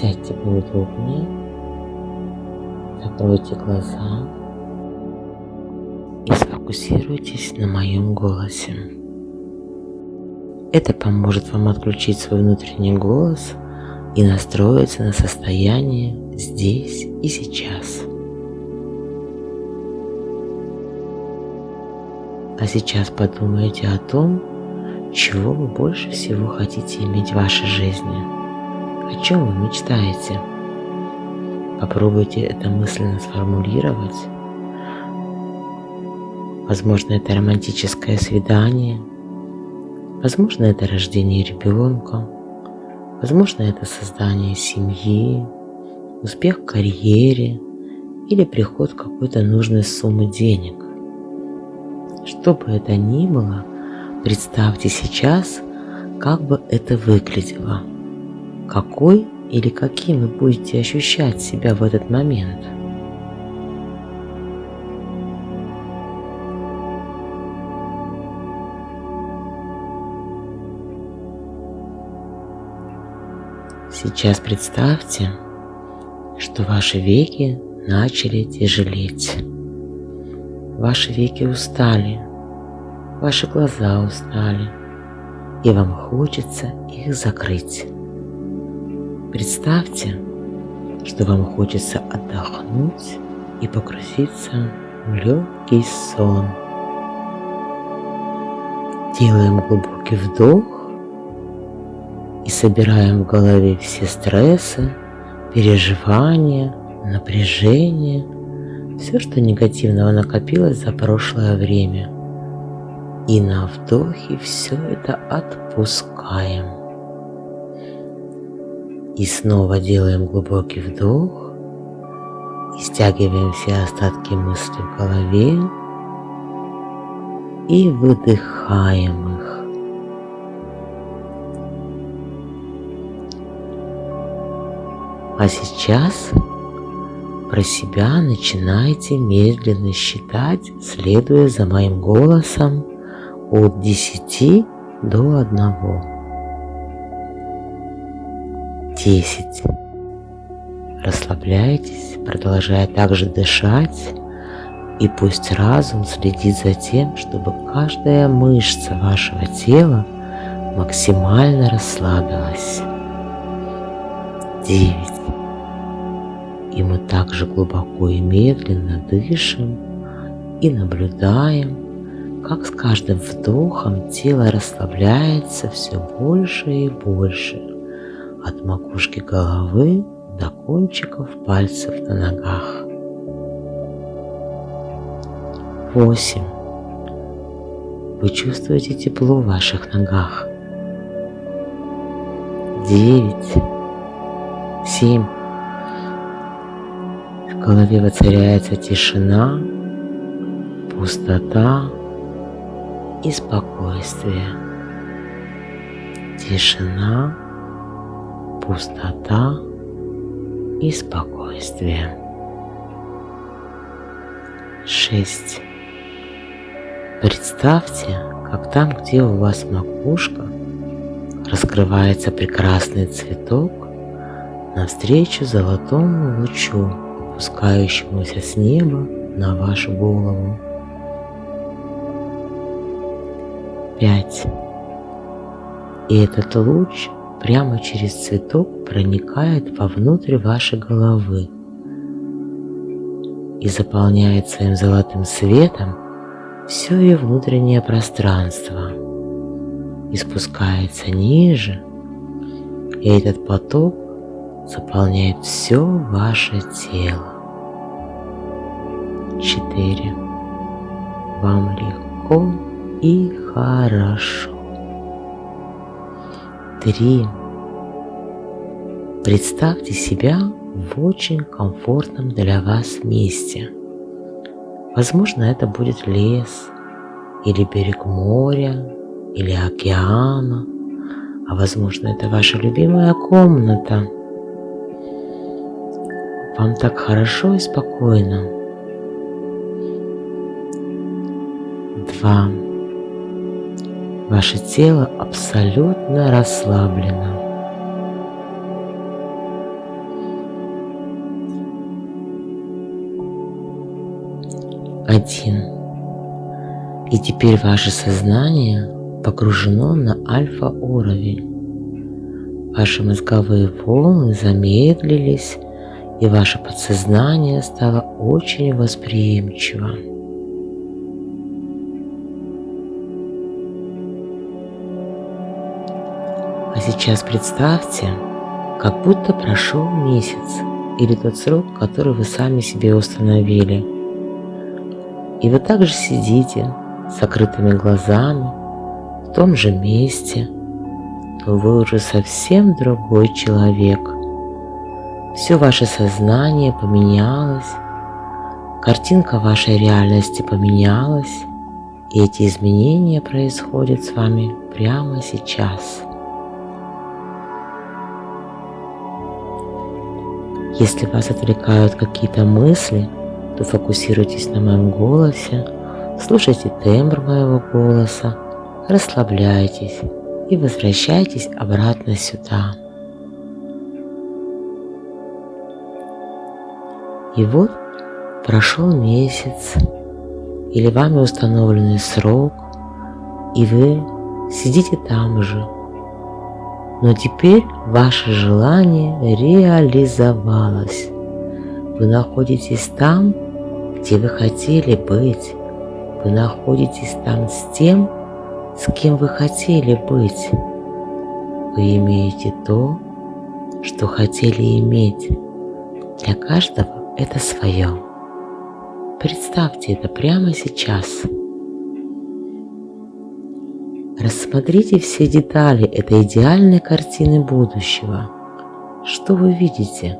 Сядьте поудобнее, закройте глаза и сфокусируйтесь на моем голосе. Это поможет вам отключить свой внутренний голос и настроиться на состояние здесь и сейчас. А сейчас подумайте о том, чего вы больше всего хотите иметь в вашей жизни. О чем вы мечтаете? Попробуйте это мысленно сформулировать. Возможно, это романтическое свидание. Возможно, это рождение ребенка. Возможно, это создание семьи, успех в карьере или приход какой-то нужной суммы денег. Что бы это ни было, представьте сейчас, как бы это выглядело, какой или каким вы будете ощущать себя в этот момент. Сейчас представьте, что ваши веки начали тяжелеть. Ваши веки устали, ваши глаза устали, и вам хочется их закрыть. Представьте, что вам хочется отдохнуть и погрузиться в легкий сон. Делаем глубокий вдох и собираем в голове все стрессы, переживания, напряжение – все, что негативного накопилось за прошлое время. И на вдохе все это отпускаем. И снова делаем глубокий вдох и стягиваем все остатки мыслей в голове и выдыхаем их. А сейчас про себя начинайте медленно считать, следуя за моим голосом от 10 до 1. 10. Расслабляйтесь, продолжая также дышать, и пусть разум следит за тем, чтобы каждая мышца вашего тела максимально расслабилась. 9 и мы также глубоко и медленно дышим и наблюдаем, как с каждым вдохом тело расслабляется все больше и больше, от макушки головы до кончиков пальцев на ногах. Восемь. Вы чувствуете тепло в ваших ногах. Девять. Семь голове воцаряется тишина, пустота и спокойствие. Тишина, пустота и спокойствие. Шесть. Представьте, как там, где у вас макушка, раскрывается прекрасный цветок навстречу золотому лучу спускающемуся с неба на вашу голову. Пять. И этот луч прямо через цветок проникает вовнутрь вашей головы и заполняет своим золотым светом все ее внутреннее пространство и спускается ниже, и этот поток заполняет все ваше тело. Четыре. Вам легко и хорошо. Три. Представьте себя в очень комфортном для вас месте. Возможно, это будет лес, или берег моря, или океана, а возможно, это ваша любимая комната – вам так хорошо и спокойно. Два. Ваше тело абсолютно расслаблено. Один. И теперь ваше сознание погружено на альфа-уровень. Ваши мозговые волны замедлились, и ваше подсознание стало очень восприимчиво. Сейчас представьте, как будто прошел месяц или тот срок, который вы сами себе установили. И вы также сидите с закрытыми глазами в том же месте, но вы уже совсем другой человек. Все ваше сознание поменялось, картинка вашей реальности поменялась, и эти изменения происходят с вами прямо сейчас. Если вас отвлекают какие-то мысли, то фокусируйтесь на моем голосе, слушайте тембр моего голоса, расслабляйтесь и возвращайтесь обратно сюда. И вот прошел месяц или вами установленный срок, и вы сидите там же, но теперь ваше желание реализовалось. Вы находитесь там, где вы хотели быть. Вы находитесь там с тем, с кем вы хотели быть. Вы имеете то, что хотели иметь. Для каждого это свое. Представьте это прямо сейчас. Рассмотрите все детали этой идеальной картины будущего. Что вы видите?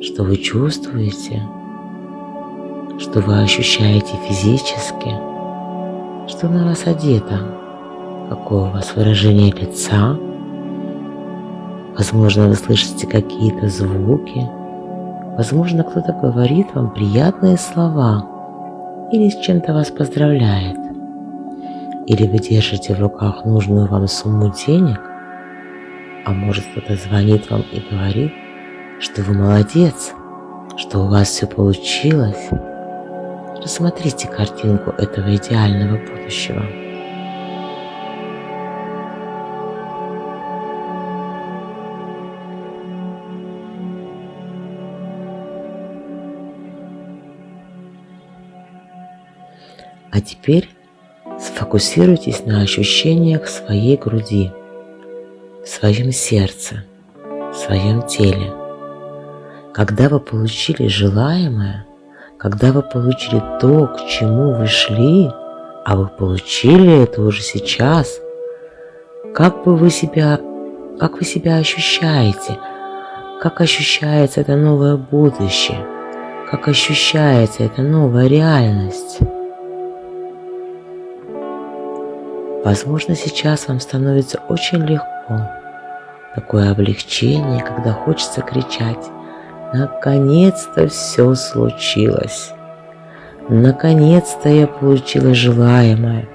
Что вы чувствуете? Что вы ощущаете физически? Что на вас одето? Какое у вас выражение лица? Возможно, вы слышите какие-то звуки. Возможно, кто-то говорит вам приятные слова или с чем-то вас поздравляет. Или вы держите в руках нужную вам сумму денег, а может кто-то звонит вам и говорит, что вы молодец, что у вас все получилось. Рассмотрите картинку этого идеального будущего. А теперь Сфокусируйтесь на ощущениях своей груди, в своем сердце, в своем теле. Когда вы получили желаемое, когда вы получили то, к чему вы шли, а вы получили это уже сейчас, как бы вы себя, как вы себя ощущаете, как ощущается это новое будущее, как ощущается эта новая реальность. Возможно, сейчас вам становится очень легко. Такое облегчение, когда хочется кричать «Наконец-то все случилось! Наконец-то я получила желаемое,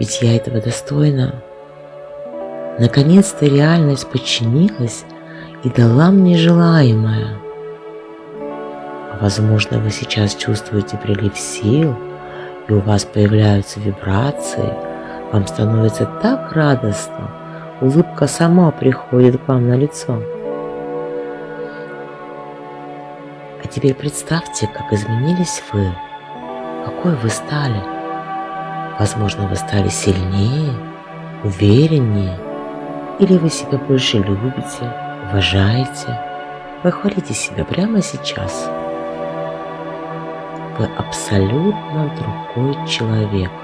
ведь я этого достойна!» Наконец-то реальность подчинилась и дала мне желаемое. Возможно, вы сейчас чувствуете прилив сил, и у вас появляются вибрации – вам становится так радостно, улыбка сама приходит к вам на лицо. А теперь представьте, как изменились вы, какой вы стали. Возможно, вы стали сильнее, увереннее, или вы себя больше любите, уважаете. Похвалите себя прямо сейчас. Вы абсолютно другой человек –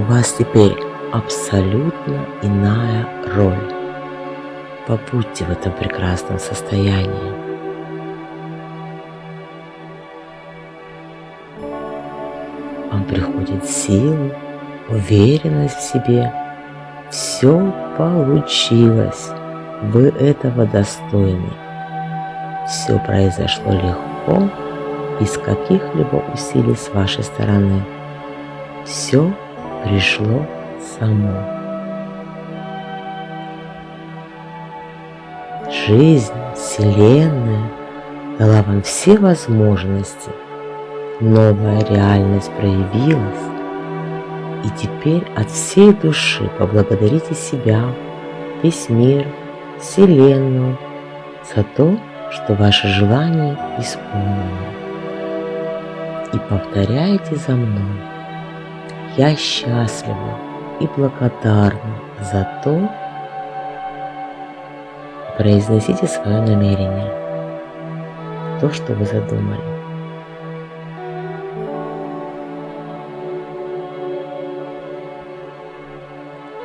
у вас теперь абсолютно иная роль. Побудьте в этом прекрасном состоянии. Вам приходит сила, уверенность в себе. Все получилось. Вы этого достойны. Все произошло легко, без каких-либо усилий с вашей стороны. Все пришло само. Жизнь, Вселенная дала вам все возможности, новая реальность проявилась, и теперь от всей души поблагодарите себя, весь мир, Вселенную за то, что ваше желание исполнено. И повторяйте за мной. Я счастлива и благодарна за то, произносите свое намерение, то, что вы задумали.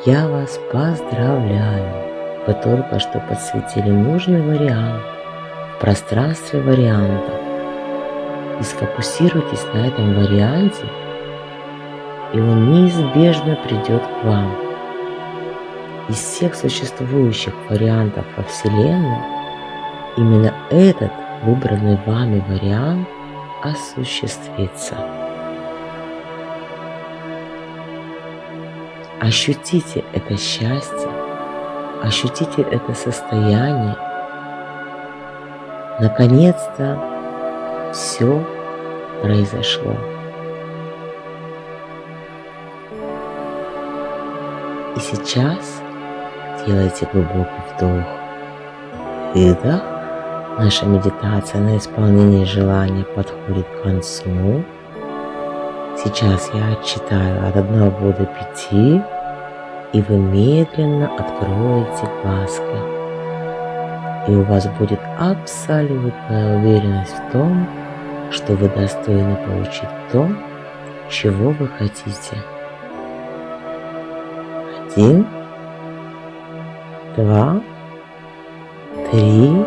Я вас поздравляю! Вы только что подсветили нужный вариант в пространстве вариантов и сфокусируйтесь на этом варианте, и он неизбежно придет к вам. Из всех существующих вариантов во Вселенной именно этот выбранный вами вариант осуществится. Ощутите это счастье, ощутите это состояние. Наконец-то все произошло. И сейчас делайте глубокий вдох, выдох. Наша медитация на исполнение желания подходит к концу. Сейчас я отчитаю от 1 до 5, и вы медленно откроете глазки. И у вас будет абсолютная уверенность в том, что вы достойны получить то, чего вы хотите. Один, два, три,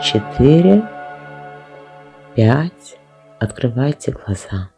четыре, пять. Открывайте глаза.